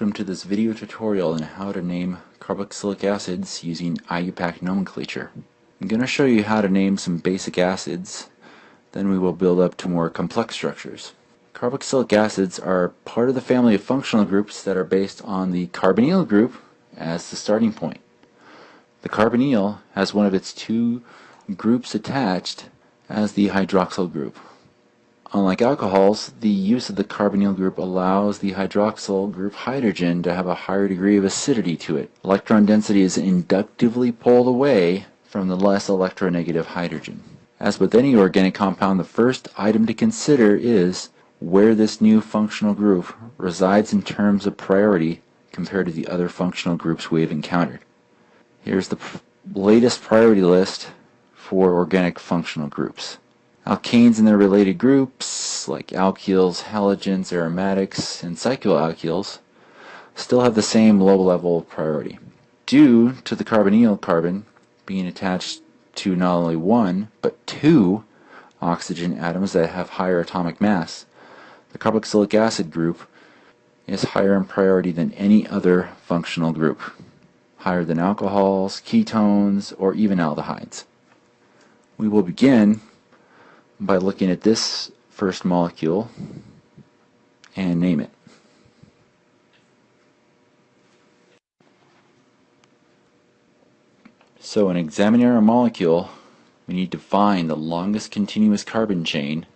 welcome to this video tutorial on how to name carboxylic acids using IUPAC nomenclature. I'm going to show you how to name some basic acids, then we will build up to more complex structures. Carboxylic acids are part of the family of functional groups that are based on the carbonyl group as the starting point. The carbonyl has one of its two groups attached as the hydroxyl group. Unlike alcohols, the use of the carbonyl group allows the hydroxyl group hydrogen to have a higher degree of acidity to it. Electron density is inductively pulled away from the less electronegative hydrogen. As with any organic compound, the first item to consider is where this new functional group resides in terms of priority compared to the other functional groups we have encountered. Here's the latest priority list for organic functional groups. Alkanes and their related groups, like alkyls, halogens, aromatics, and cycloalkyls, still have the same low level of priority. Due to the carbonyl carbon being attached to not only one, but two oxygen atoms that have higher atomic mass, the carboxylic acid group is higher in priority than any other functional group, higher than alcohols, ketones, or even aldehydes. We will begin by looking at this first molecule and name it. So in examining our molecule, we need to find the longest continuous carbon chain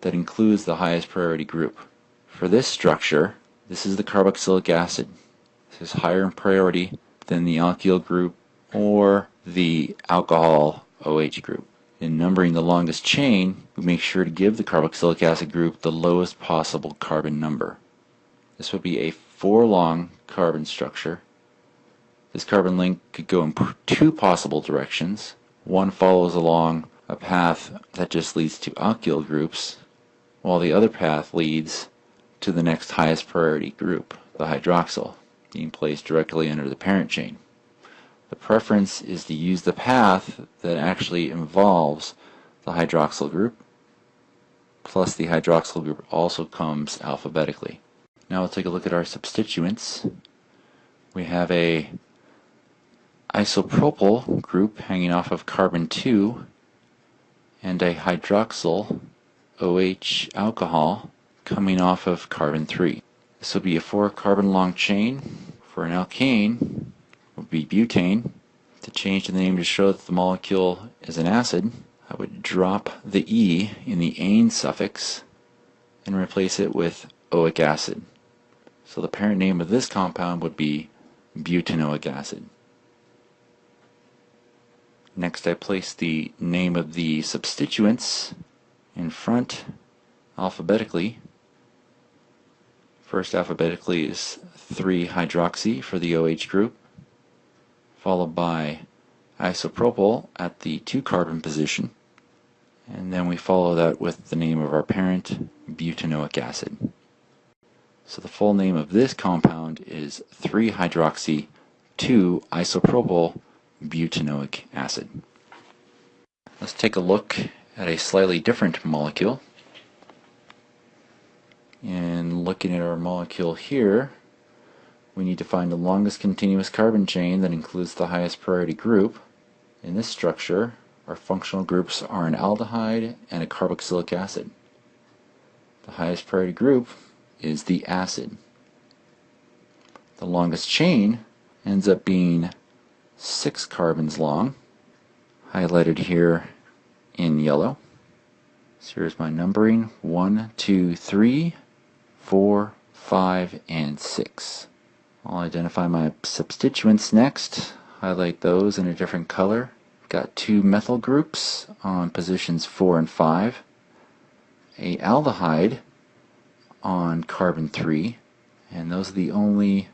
that includes the highest priority group. For this structure, this is the carboxylic acid. This is higher in priority than the alkyl group or the alcohol OH group. In numbering the longest chain, we make sure to give the carboxylic acid group the lowest possible carbon number. This would be a four long carbon structure. This carbon link could go in two possible directions. One follows along a path that just leads to alkyl groups, while the other path leads to the next highest priority group, the hydroxyl, being placed directly under the parent chain. The preference is to use the path that actually involves the hydroxyl group, plus the hydroxyl group also comes alphabetically. Now we'll take a look at our substituents. We have a isopropyl group hanging off of carbon 2 and a hydroxyl OH alcohol coming off of carbon 3. This will be a four carbon long chain. For an alkane, would be butane. To change the name to show that the molecule is an acid, I would drop the E in the ane suffix and replace it with oic acid. So the parent name of this compound would be butanoic acid. Next I place the name of the substituents in front alphabetically. First alphabetically is 3-hydroxy for the OH group followed by isopropyl at the 2 carbon position and then we follow that with the name of our parent butanoic acid. So the full name of this compound is 3-hydroxy 2-isopropyl butanoic acid. Let's take a look at a slightly different molecule. And looking at our molecule here, we need to find the longest continuous carbon chain that includes the highest priority group. In this structure, our functional groups are an aldehyde and a carboxylic acid. The highest priority group is the acid. The longest chain ends up being six carbons long, highlighted here in yellow. So here's my numbering, one, two, three, four, five, and six. I'll identify my substituents next, highlight those in a different color. Got two methyl groups on positions 4 and 5, a aldehyde on carbon 3, and those are the only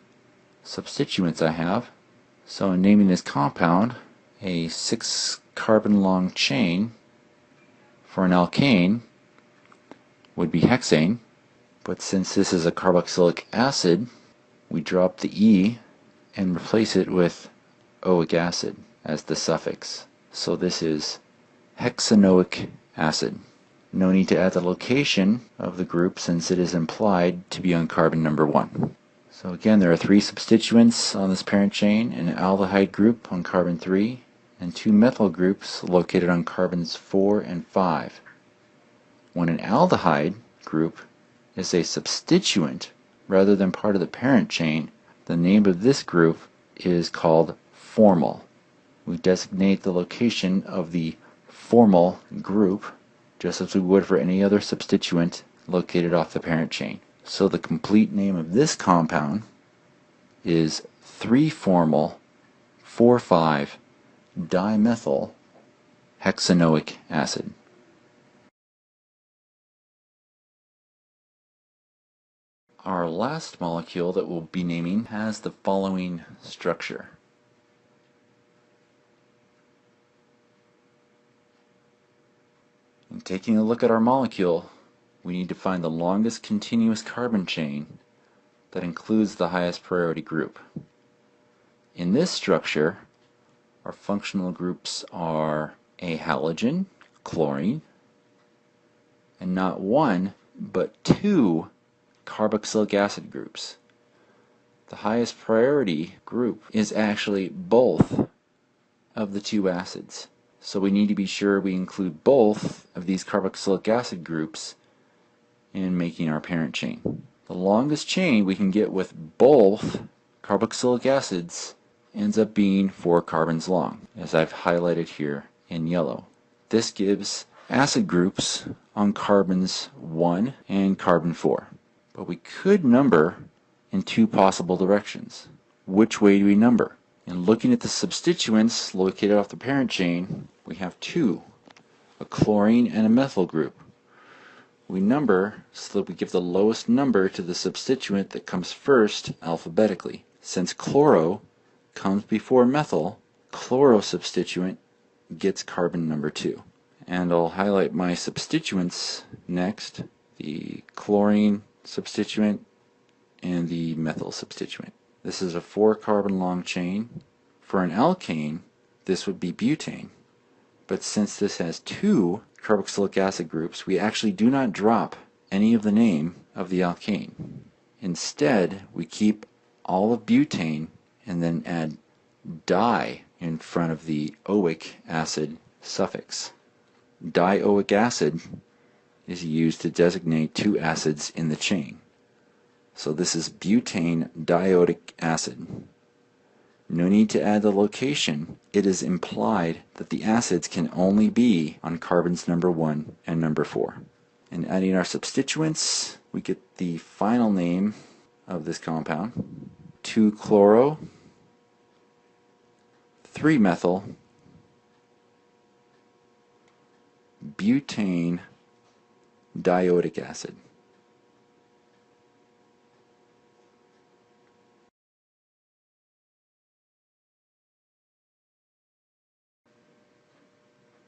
substituents I have. So in naming this compound, a 6 carbon long chain for an alkane would be hexane, but since this is a carboxylic acid, we drop the E and replace it with oic acid as the suffix. So this is hexanoic acid. No need to add the location of the group since it is implied to be on carbon number 1. So again, there are three substituents on this parent chain, an aldehyde group on carbon 3, and two methyl groups located on carbons 4 and 5. When an aldehyde group is a substituent rather than part of the parent chain, the name of this group is called formyl. We designate the location of the formyl group just as we would for any other substituent located off the parent chain. So the complete name of this compound is 3-formyl 4,5-dimethyl hexanoic acid. Our last molecule that we'll be naming has the following structure. In taking a look at our molecule, we need to find the longest continuous carbon chain that includes the highest priority group. In this structure, our functional groups are a halogen, chlorine, and not one, but two carboxylic acid groups. The highest priority group is actually both of the two acids. So we need to be sure we include both of these carboxylic acid groups in making our parent chain. The longest chain we can get with both carboxylic acids ends up being 4 carbons long, as I've highlighted here in yellow. This gives acid groups on carbons 1 and carbon 4. But we could number in two possible directions. Which way do we number? In looking at the substituents located off the parent chain, we have two, a chlorine and a methyl group we number so that we give the lowest number to the substituent that comes first alphabetically. Since chloro comes before methyl, chloro substituent gets carbon number 2. And I'll highlight my substituents next, the chlorine substituent and the methyl substituent. This is a 4 carbon long chain. For an alkane, this would be butane. But since this has two carboxylic acid groups, we actually do not drop any of the name of the alkane. Instead, we keep all of butane and then add di in front of the oic acid suffix. Dioic acid is used to designate two acids in the chain. So this is butane dioic acid. No need to add the location. It is implied that the acids can only be on carbons number 1 and number 4. And adding our substituents, we get the final name of this compound. 2-chloro, 3-methyl, butane dioic acid.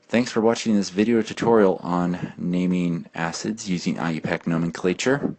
Thanks for watching this video tutorial on naming acids using IUPAC nomenclature.